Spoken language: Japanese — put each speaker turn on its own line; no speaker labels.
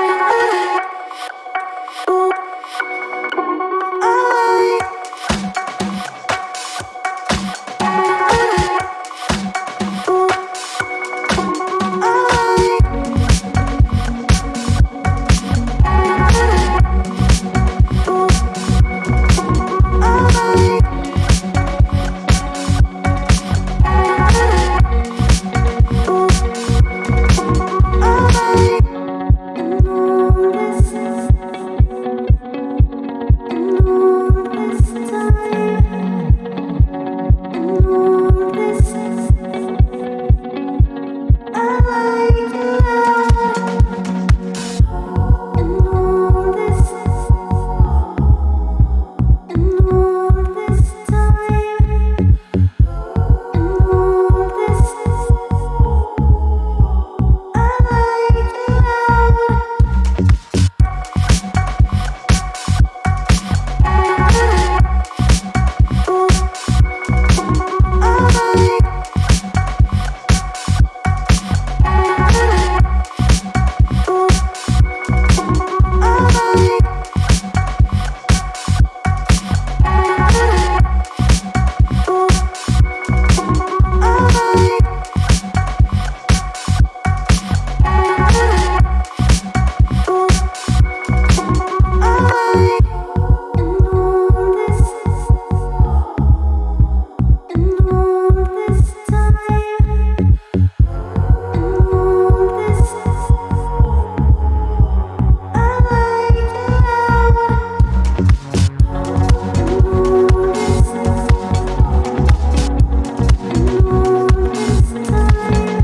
うん。